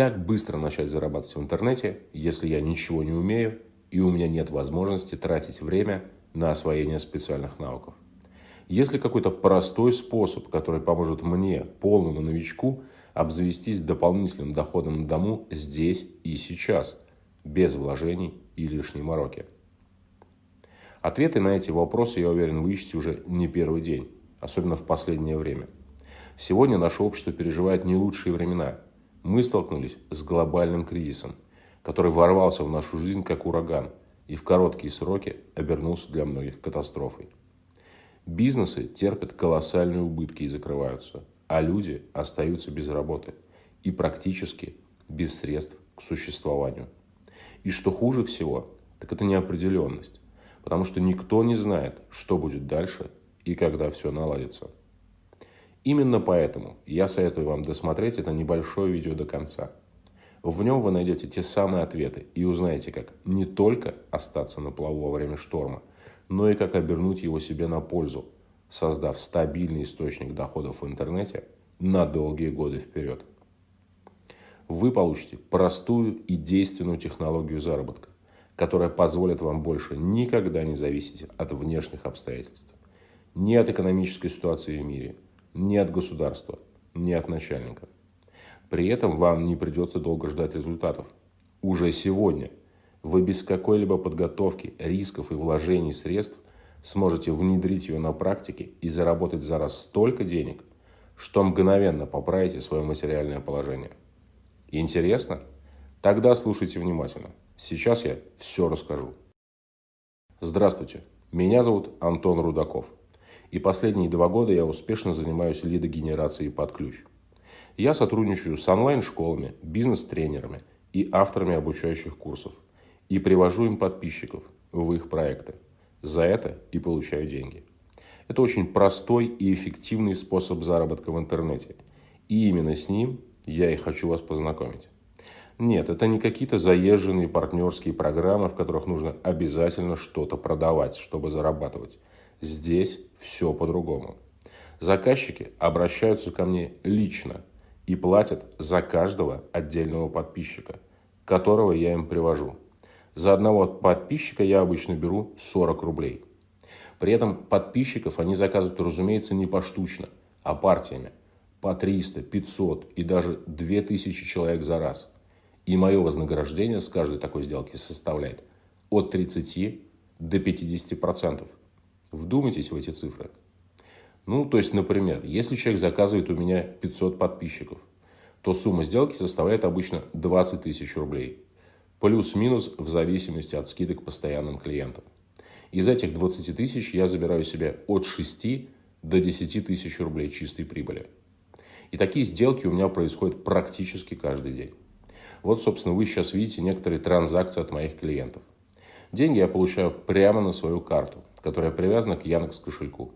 Как быстро начать зарабатывать в интернете, если я ничего не умею и у меня нет возможности тратить время на освоение специальных навыков? Есть ли какой-то простой способ, который поможет мне, полному новичку, обзавестись дополнительным доходом на дому здесь и сейчас, без вложений и лишней мороки? Ответы на эти вопросы, я уверен, вы ищете уже не первый день, особенно в последнее время. Сегодня наше общество переживает не лучшие времена – мы столкнулись с глобальным кризисом, который ворвался в нашу жизнь как ураган и в короткие сроки обернулся для многих катастрофой. Бизнесы терпят колоссальные убытки и закрываются, а люди остаются без работы и практически без средств к существованию. И что хуже всего, так это неопределенность, потому что никто не знает, что будет дальше и когда все наладится. Именно поэтому я советую вам досмотреть это небольшое видео до конца. В нем вы найдете те самые ответы и узнаете, как не только остаться на плаву во время шторма, но и как обернуть его себе на пользу, создав стабильный источник доходов в интернете на долгие годы вперед. Вы получите простую и действенную технологию заработка, которая позволит вам больше никогда не зависеть от внешних обстоятельств, ни от экономической ситуации в мире – ни от государства, ни от начальника. При этом вам не придется долго ждать результатов. Уже сегодня вы без какой-либо подготовки, рисков и вложений средств сможете внедрить ее на практике и заработать за раз столько денег, что мгновенно поправите свое материальное положение. Интересно? Тогда слушайте внимательно. Сейчас я все расскажу. Здравствуйте, меня зовут Антон Рудаков – и последние два года я успешно занимаюсь лидогенерацией под ключ. Я сотрудничаю с онлайн-школами, бизнес-тренерами и авторами обучающих курсов и привожу им подписчиков в их проекты. За это и получаю деньги. Это очень простой и эффективный способ заработка в интернете. И именно с ним я и хочу вас познакомить. Нет, это не какие-то заезженные партнерские программы, в которых нужно обязательно что-то продавать, чтобы зарабатывать. Здесь все по-другому. Заказчики обращаются ко мне лично и платят за каждого отдельного подписчика, которого я им привожу. За одного подписчика я обычно беру 40 рублей. При этом подписчиков они заказывают, разумеется, не поштучно, а партиями. По 300, 500 и даже 2000 человек за раз. И мое вознаграждение с каждой такой сделки составляет от 30 до 50%. Вдумайтесь в эти цифры. Ну, то есть, например, если человек заказывает у меня 500 подписчиков, то сумма сделки составляет обычно 20 тысяч рублей. Плюс-минус в зависимости от скидок постоянным клиентам. Из этих 20 тысяч я забираю себе от 6 до 10 тысяч рублей чистой прибыли. И такие сделки у меня происходят практически каждый день. Вот, собственно, вы сейчас видите некоторые транзакции от моих клиентов. Деньги я получаю прямо на свою карту которая привязана к Яндекс кошельку.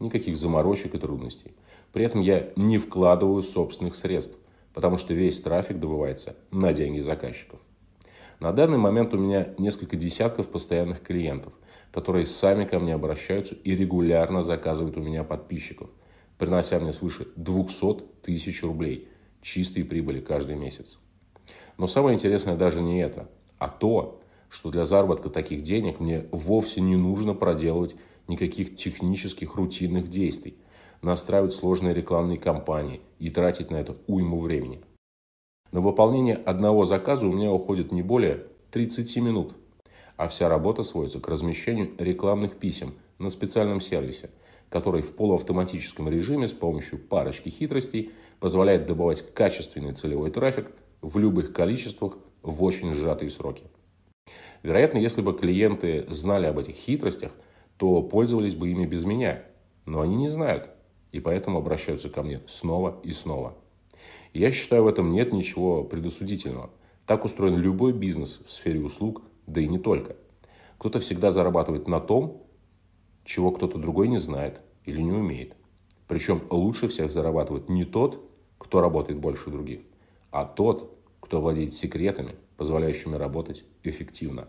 Никаких заморочек и трудностей. При этом я не вкладываю собственных средств, потому что весь трафик добывается на деньги заказчиков. На данный момент у меня несколько десятков постоянных клиентов, которые сами ко мне обращаются и регулярно заказывают у меня подписчиков, принося мне свыше 200 тысяч рублей чистой прибыли каждый месяц. Но самое интересное даже не это, а то, что для заработка таких денег мне вовсе не нужно проделывать никаких технических рутинных действий, настраивать сложные рекламные кампании и тратить на это уйму времени. На выполнение одного заказа у меня уходит не более 30 минут, а вся работа сводится к размещению рекламных писем на специальном сервисе, который в полуавтоматическом режиме с помощью парочки хитростей позволяет добывать качественный целевой трафик в любых количествах в очень сжатые сроки. Вероятно, если бы клиенты знали об этих хитростях, то пользовались бы ими без меня. Но они не знают, и поэтому обращаются ко мне снова и снова. Я считаю, в этом нет ничего предосудительного. Так устроен любой бизнес в сфере услуг, да и не только. Кто-то всегда зарабатывает на том, чего кто-то другой не знает или не умеет. Причем лучше всех зарабатывает не тот, кто работает больше других, а тот, кто владеет секретами, позволяющими работать эффективно.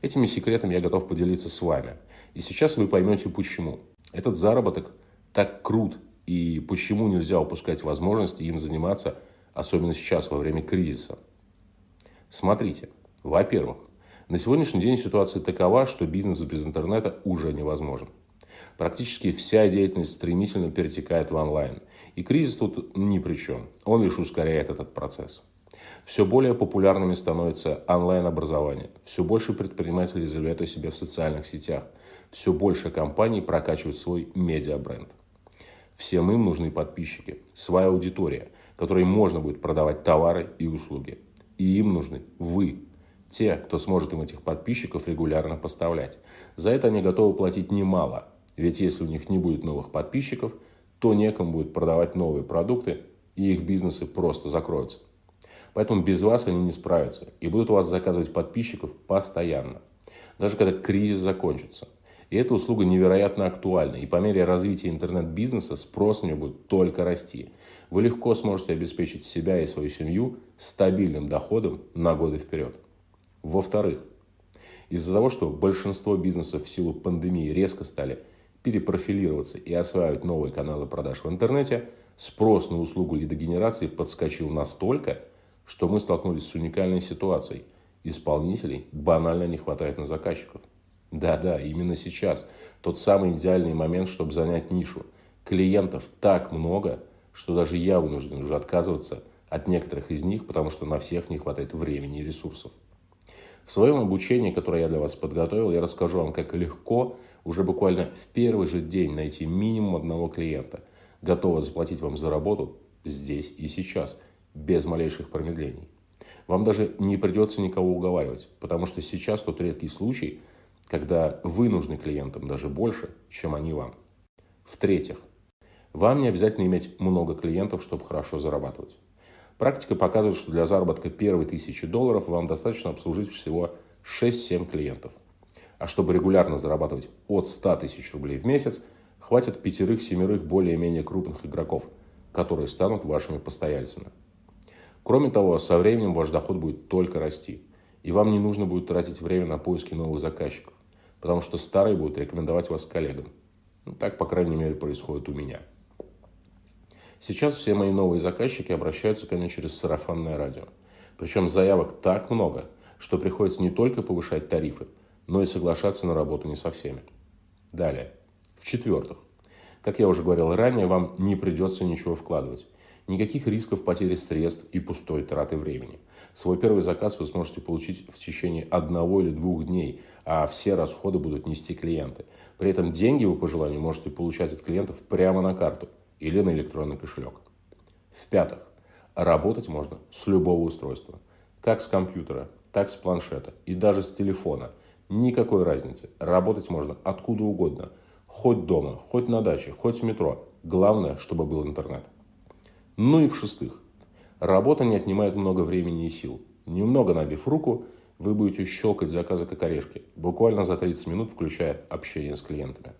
Этими секретами я готов поделиться с вами. И сейчас вы поймете почему. Этот заработок так крут и почему нельзя упускать возможности им заниматься особенно сейчас, во время кризиса? Смотрите, во-первых, на сегодняшний день ситуация такова, что бизнес без интернета уже невозможен. Практически вся деятельность стремительно перетекает в онлайн. И кризис тут ни при чем. Он лишь ускоряет этот процесс. Все более популярными становится онлайн-образование. Все больше предпринимателей заявляют о себе в социальных сетях. Все больше компаний прокачивают свой медиабренд. Всем им нужны подписчики, своя аудитория, которой можно будет продавать товары и услуги. И им нужны вы, те, кто сможет им этих подписчиков регулярно поставлять. За это они готовы платить немало. Ведь если у них не будет новых подписчиков, то некому будет продавать новые продукты, и их бизнесы просто закроются. Поэтому без вас они не справятся и будут у вас заказывать подписчиков постоянно. Даже когда кризис закончится. И эта услуга невероятно актуальна. И по мере развития интернет-бизнеса спрос на нее будет только расти. Вы легко сможете обеспечить себя и свою семью стабильным доходом на годы вперед. Во-вторых, из-за того, что большинство бизнесов в силу пандемии резко стали перепрофилироваться и осваивать новые каналы продаж в интернете, спрос на услугу лидогенерации подскочил настолько, что мы столкнулись с уникальной ситуацией. Исполнителей банально не хватает на заказчиков. Да-да, именно сейчас тот самый идеальный момент, чтобы занять нишу. Клиентов так много, что даже я вынужден уже отказываться от некоторых из них, потому что на всех не хватает времени и ресурсов. В своем обучении, которое я для вас подготовил, я расскажу вам, как легко уже буквально в первый же день найти минимум одного клиента, готового заплатить вам за работу здесь и сейчас, без малейших промедлений. Вам даже не придется никого уговаривать, потому что сейчас тот редкий случай, когда вы нужны клиентам даже больше, чем они вам. В-третьих, вам не обязательно иметь много клиентов, чтобы хорошо зарабатывать. Практика показывает, что для заработка первой тысячи долларов вам достаточно обслужить всего 6-7 клиентов. А чтобы регулярно зарабатывать от 100 тысяч рублей в месяц, хватит пятерых-семерых более-менее крупных игроков, которые станут вашими постояльцами. Кроме того, со временем ваш доход будет только расти, и вам не нужно будет тратить время на поиски новых заказчиков, потому что старые будут рекомендовать вас коллегам. Ну, так, по крайней мере, происходит у меня. Сейчас все мои новые заказчики обращаются ко мне через сарафанное радио. Причем заявок так много, что приходится не только повышать тарифы, но и соглашаться на работу не со всеми. Далее. В-четвертых, как я уже говорил ранее, вам не придется ничего вкладывать. Никаких рисков потери средств и пустой траты времени. Свой первый заказ вы сможете получить в течение одного или двух дней, а все расходы будут нести клиенты. При этом деньги вы по желанию можете получать от клиентов прямо на карту – или на электронный кошелек. В-пятых, работать можно с любого устройства. Как с компьютера, так с планшета и даже с телефона. Никакой разницы. Работать можно откуда угодно. Хоть дома, хоть на даче, хоть в метро. Главное, чтобы был интернет. Ну и в-шестых, работа не отнимает много времени и сил. Немного набив руку, вы будете щелкать заказы как орешки, буквально за 30 минут, включая общение с клиентами.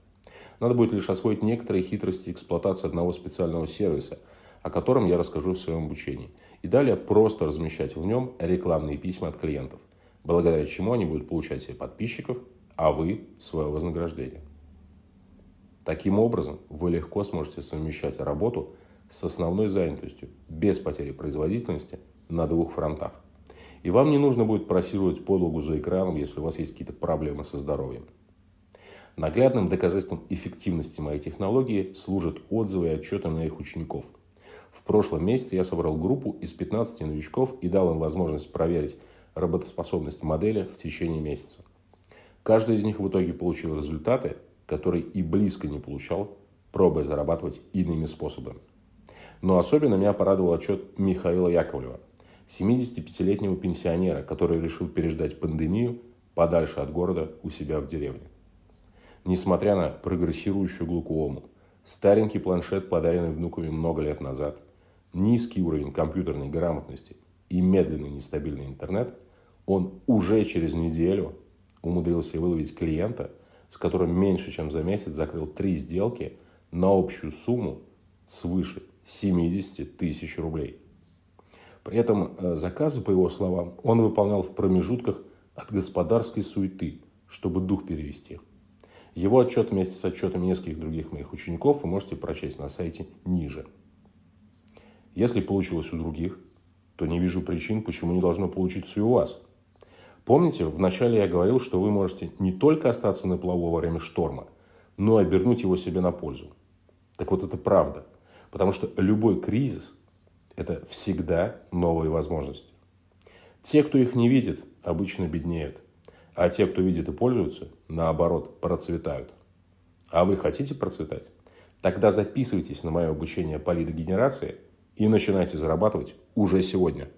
Надо будет лишь освоить некоторые хитрости эксплуатации одного специального сервиса, о котором я расскажу в своем обучении. И далее просто размещать в нем рекламные письма от клиентов, благодаря чему они будут получать себе подписчиков, а вы – свое вознаграждение. Таким образом, вы легко сможете совмещать работу с основной занятостью, без потери производительности на двух фронтах. И вам не нужно будет просиживать подлогу за экраном, если у вас есть какие-то проблемы со здоровьем. Наглядным доказательством эффективности моей технологии служат отзывы и отчеты моих учеников. В прошлом месяце я собрал группу из 15 новичков и дал им возможность проверить работоспособность модели в течение месяца. Каждый из них в итоге получил результаты, которые и близко не получал, пробуя зарабатывать иными способами. Но особенно меня порадовал отчет Михаила Яковлева, 75-летнего пенсионера, который решил переждать пандемию подальше от города у себя в деревне несмотря на прогрессирующую глукому. Старенький планшет, подаренный внуками много лет назад, низкий уровень компьютерной грамотности и медленный нестабильный интернет, он уже через неделю умудрился выловить клиента, с которым меньше чем за месяц закрыл три сделки на общую сумму свыше 70 тысяч рублей. При этом э, заказы, по его словам, он выполнял в промежутках от господарской суеты, чтобы дух перевести. Его отчет вместе с отчетами нескольких других моих учеников вы можете прочесть на сайте ниже. Если получилось у других, то не вижу причин, почему не должно получиться и у вас. Помните, вначале я говорил, что вы можете не только остаться на плаву во время шторма, но и обернуть его себе на пользу. Так вот это правда. Потому что любой кризис – это всегда новые возможности. Те, кто их не видит, обычно беднеют. А те, кто видит и пользуются, наоборот, процветают. А вы хотите процветать? Тогда записывайтесь на мое обучение по лидогенерации и начинайте зарабатывать уже сегодня.